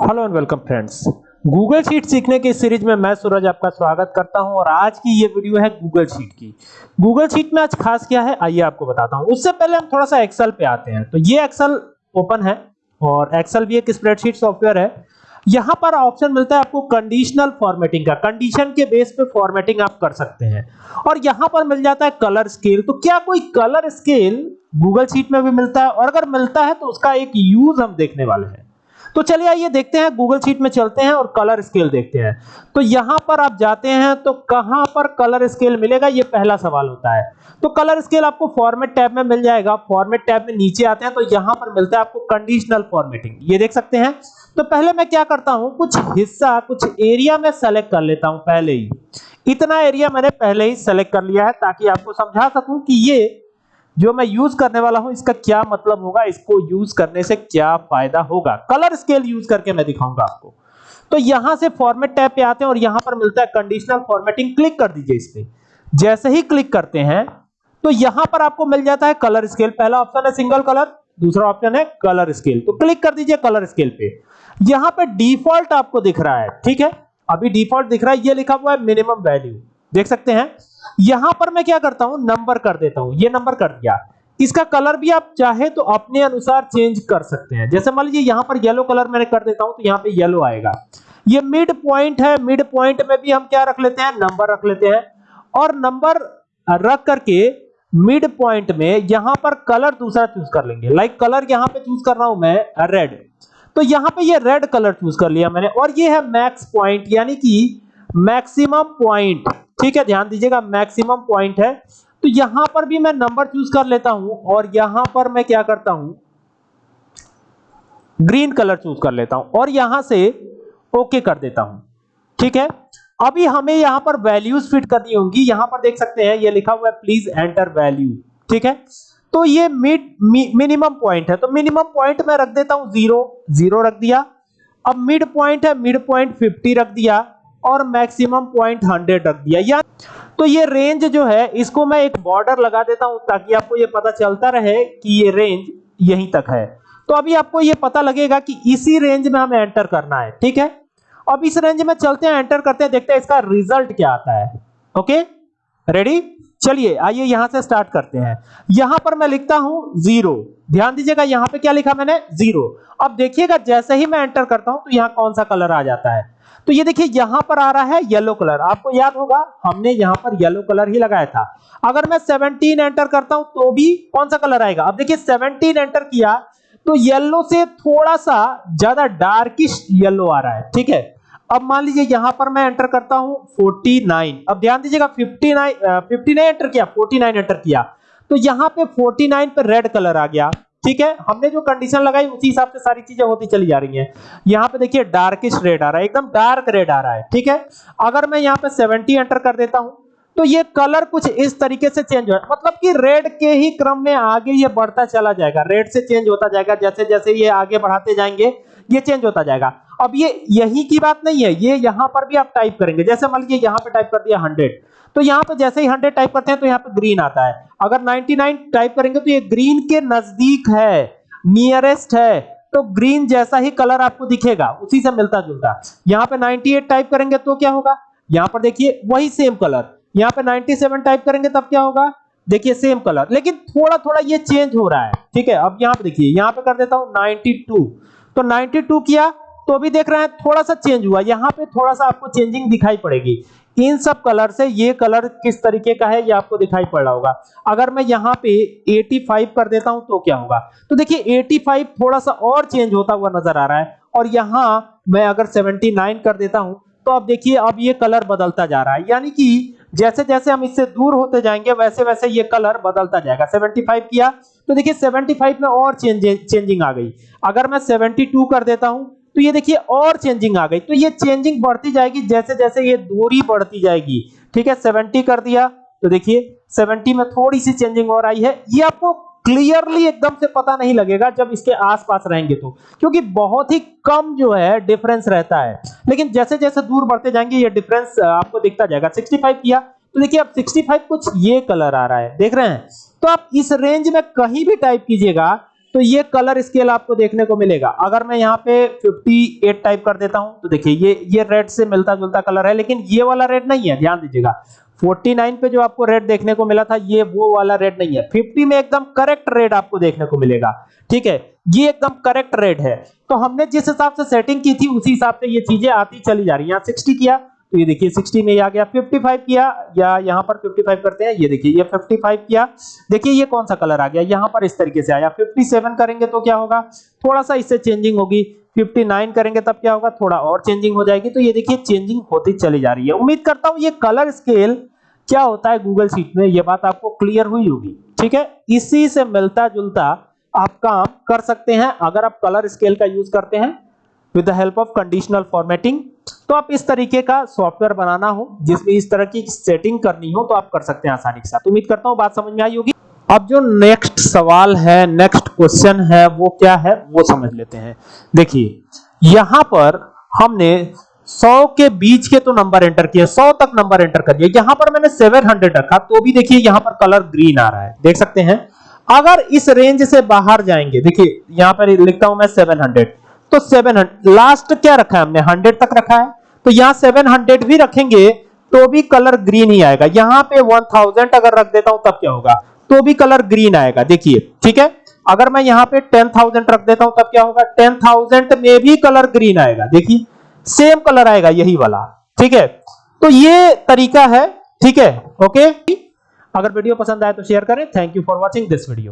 Hello and welcome friends Google sheet सीखने के series में मैं सूरज आपका स्वागत करता हूँ और आज की ये वीडियो है गूगल शीट की। गूगल शीट में आज खास क्या है, आइए आपको बताता हूँ। उससे पहले हम थोड़ा सा एक्सेल पे आते हैं। तो ये एक्सेल ओपन है और एक्सेल भी एक स्प्रेडशीट सॉफ्टवेयर है। यहाँ पर ऑप्शन मिलता है आपको कंडीशनल फॉर्मेटिंग का। कंडीशन के बेस पे फॉर्मेटिंग आप कर सकते हैं। और यहाँ पर मिल जाता है कलर स्केल तो क्या कोई कलर स्केल गूगल शीट में भी मिलता है? और अगर मिलता है तो उसका एक यूज़ हम देखने वाले हैं। तो चलिए आइए देखते हैं गूगल शीट में चलते हैं और कलर स्केल देखते हैं। तो यहाँ पर आप जाते हैं तो कहाँ पर कलर स्केल मिलेगा, ये पहला सवाल होता है। तो कलर स्केल आपको फॉर्मेट टैब में मिल जाएगा। फॉर्मेट टैब में नीचे आते हैं तो यहाँ पर मिलता है आपको कंडीशनल फॉर्मेटिंग ये देख सकते हैं। तो पहले मैं क्या करता हूँ, कुछ हिस्सा, कुछ एरिया में सेलेक्ट कर लेता हूँ पहले ही। इतना एरिया मैंने पहले ही सेलेक्ट कर लिया है ताकि आपको समझा सकूँ कि ये जो मैं यूज़ करने वाला हूँ, इसका क्या मतलब होगा? इसको यूज़ करने से क्या फ़ायदा होगा? कलर स्केल यूज़ करके मैं दिखाऊँगा आपको। तो यहाँ से फॉर्मेट टैब पे आते हैं और यहाँ पर मिलता है कंडीशनल फॉर्मेटिंग क्लिक कर दीजिए इस पे। जैसे ही क्लिक करते हैं तो यहाँ पर आपको मिल जाता है कलर स्केल पहला ऑप्शन है सिंगल कलर दूसरा ऑप्शन है कलर स्केल तो क्लिक कर दीजिए कलर स्केल पे। यहाँ पे डिफ़ॉल्ट आपको दिख रहा है, ठीक है? अभी डिफ़ॉल्ट दिख रहा है, ये लिखा हुआ है मिनिमम वैल्यू देख सकते हैं? यहाँ पर मैं क्या करता हूँ? नंबर कर देता हूँ। ये नंबर कर दिया। इसका कलर भी आप चाहे तो अपने अनुसार चेंज कर सकते हैं। जैसे मान लीजिए यहाँ पर येलो कलर मैंने कर देता हूँ तो यहाँ पे येलो आएगा। ये मिड पॉइंट है। मिड पॉइंट में भी हम क्या रख लेते हैं? नंबर रख लेते हैं। और नंबर रख करके मिड पॉइंट में यहाँ पर कलर दूसरा चूज़ कर लेंगे। लाइक कलर यहाँ पे चूज़ कर रहा हूँ मैं रेड तो यहाँ पे ये रेड कलर चूज़ कर लिया मैंने। और ये है मैक्स पॉइंट यानी कि मैक्सिमम पॉइंट ठीक है, ध्यान दीजिएगा मैक्सिमम पॉइंट है। तो यहाँ पर भी मैं नंबर चूज़ कर लेता हूँ और यहाँ पर मैं क्या करता हूँ? ग्रीन कलर चूज़ कर लेता हूँ और यहाँ से ओके कर देता हूँ। ठीक है? अभी हमें यहाँ पर वैल्यूज़ फिट करनी होंगी। यहाँ पर देख सकते हैं, ये लिखा हुआ है प्लीज़ एंटर वैल्यू ठीक है? तो ये मिड मिनिमम पॉइंट है। तो मिनिमम पॉइंट मैं रख देता हूँ ज़ीरो ज़ीरो रख दिया। अब मिड पॉइंट है मिड पॉइंट 50 रख दिया। और मैक्सिमम पॉइंट 100 रख दिया। या तो ये रेंज जो है, इसको मैं एक बॉर्डर लगा देता हूँ ताकि आपको ये पता चलता रहे कि ये रेंज यहीं तक है। तो अभी आपको ये पता लगेगा कि इसी रेंज में हमें एंटर करना है, ठीक है? अब इस रेंज में चलते हैं एंटर करते हैं, देखते हैं इसका रिज़ल्ट क्या आता है। ओके रेडी चलिए, आइए यहाँ से स्टार्ट करते हैं। यहाँ पर मैं लिखता हूँ ज़ीरो ध्यान दीजिएगा, यहाँ पे क्या लिखा मैंने? ज़ीरो अब देखिएगा, जैसे ही मैं एंटर करता हूँ तो यहाँ कौन सा कलर आ जाता है? तो ये देखिए, यहाँ पर आ रहा है येलो कलर आपको याद होगा, हमने यहाँ पर येलो कलर ही लगाया था। अगर मैं 17 एंटर करता हूँ तो भी कौन सा कलर आएगा? अब देखिए 17 एंटर किया तो येलो से थोड़ा सा ज़्यादा डार्किश येलो आ रहा है, ठीक है? अब मान लीजिए, यहाँ पर मैं एंटर करता हूँ 49 अब ध्यान दीजिएगा 59 59 एंटर किया 49 एंटर किया। तो यहाँ पे 49 पे रेड कलर आ गया। ठीक है? हमने जो कंडीशन लगाई, उसी हिसाब से सारी चीज़ें होती चली जा रही हैं। यहाँ पे देखिए डार्किश रेड आ रहा है, एकदम डार्क रेड आ रहा है, ठीक है? अगर मैं यहाँ पे 70 एंटर कर देता हूँ तो ये कलर कुछ इस तरीके से चेंज हो मतलब कि रेड के ही क्रम में आगे ये बढ़ता चला जाएगा। रेड से चेंज होता जाएगा जैसे जैसे ये आगे बढ़ाते जाएँगे, ये चेंज होता जाएगा। अब ये यही की बात नहीं है, ये यहाँ पर भी आप टाइप करेंगे। जैसे मान लीजिए यहाँ पे टाइप कर दिया 100 तो यहाँ पे जैसे ही 100 टाइप करते हैं तो यहाँ पे ग्रीन आता है। अगर 99 टाइप करेंगे तो ये ग्रीन के नज़दीक है नियरेस्ट है तो ग्रीन जैसा ही कलर आपको दिखेगा, उसी से मिलता जुलता। यहाँ पे 98 टाइप करेंगे तो क्या होगा? यहाँ पर देखिए, वही सेम कलर यहाँ पे 97 टाइप करेंगे तब क्या होगा? देखिए सेम कलर लेकिन थोड़ा थोड़ा ये चेंज हो रहा है, ठीक है? अब यहाँ पे देखिए, यहाँ पे कर देता हूँ 92 तो 92 किया तो अभी देख रहे हैं, थोड़ा सा चेंज हुआ। यहाँ पे थोड़ा सा आपको चेंजिंग दिखाई पड़ेगी। इन सब कलर से ये कलर किस तरीके का है, ये आपको दिखाई पड़ रहा होगा। अगर मैं यहाँ पे 85 कर देता हूँ तो क्या होगा? तो देखिए 85 थोड़ा सा और चेंज होता हुआ नज़र आ रहा है। और यहाँ मैं अगर 79 कर देता हूँ तो अब देखिए, अब ये कलर बदलता जा रहा है। यानी कि जैसे जैसे हम इससे दूर होते जाएँगे, वैसे वैसे ये कलर बदलता जाएगा। 75 किया तो देखिए 75 में और चेंज चेंजिंग आ गई। अगर मैं 72 कर देता हूँ तो ये देखिए और चेंजिंग आ गई। तो ये चेंजिंग बढ़ती जाएगी जैसे जैसे ये दूरी बढ़ती जाएगी। ठीक है 70 कर दिया। तो देखिए 70 में थोड़ी सी चेंजिंग और आई है। ये आपको क्लियरली एकदम से पता नहीं लगेगा जब इसके आसपास रहेंगे तो। क्योंकि बहुत ही कम जो है डिफरेंस रहता है। लेकिन जैसे जैसे दूर बढ़ते जाएँगे, ये डिफरेंस आपको दिखता जाएगा। 65 किया। तो देखिए, अब 65 कुछ ये कलर आ रहा है। देख रहे हैं? तो आप इस रेंज में कहीं भी टाइप कीजिएगा तो ये कलर स्केल आपको देखने को मिलेगा। अगर मैं यहाँ पे 58 टाइप कर देता हूँ तो देखिए ये ये रेड से मिलता जुलता कलर है, लेकिन ये वाला रेड नहीं है, ध्यान दीजिएगा। 49 पे जो आपको रेड देखने को मिला था, ये वो वाला रेड नहीं है। 50 में एकदम करेक्ट रेड आपको देखने को मिलेगा, ठीक है? ये एकदम करेक्ट रेड है। तो हमने जिस हिसाब से सेटिंग की थी, उसी हिसाब से ये चीज़ें आती चली जा रही है। यहाँ सिक्सटी किया तो ये देखिए 60 में आ गया। 55 किया या यहाँ पर 55 करते हैं, ये देखिए, ये 55 किया। देखिए ये कौन सा कलर आ गया? यहाँ पर इस तरीके से आया। 57 करेंगे तो क्या होगा? थोड़ा सा इससे चेंजिंग होगी। 59 करेंगे तब क्या होगा? थोड़ा और चेंजिंग हो जाएगी। तो ये देखिए चेंजिंग होती चली जा रही है। उम्मीद करता हूँ ये कलर स्केल क्या होता है गूगल शीट में? ये बात आपको क्लियर हुई होगी। ठीक है? इसी से मिलता जुलता आप काम कर सकते हैं। अगर आप कलर स्केल का यूज़ करते हैं with the help of conditional formatting तो आप इस तरीके का सॉफ्टवेयर बनाना हो, जिसमें इस तरह की सेटिंग करनी हो तो आप कर सकते हैं आसानी के साथ। उम्मीद करता हूँ बात समझ में आई होगी। अब जो नेक्स्ट सवाल है नेक्स्ट क्वेश्चन है, वो क्या है, वो समझ लेते हैं। देखिए, यहाँ पर हमने 100 के बीच के तो नंबर एंटर किए 100 तक नंबर एंटर कर दिया। यहाँ पर मैंने 700 रखा तो भी देखिए यहाँ पर कलर ग्रीन आ रहा है। देख सकते हैं। अगर इस रेंज से बाहर जाएँगे, देखिए, यहाँ पर लिखता हूँ मैं 700 तो 700 लास्ट क्या रखा है हमने? 100 तक रखा है। तो यहाँ 700 भी रखेंगे तो भी कलर ग्रीन ही आएगा। यहाँ पे 1000 अगर रख देता हूँ, तब क्या होगा? तो भी कलर ग्रीन आएगा। देखिए, ठीक है? अगर मैं यहाँ पे 10000 रख देता हूँ, तब क्या होगा? 10000 में भी कलर ग्रीन आएगा। देखिए सेम कलर आएगा यही वाला। ठीक है? तो ये तरीका है। ठीक है? ओके अगर वीडियो पसंद आए तो शेयर करें। Thank you for watching this video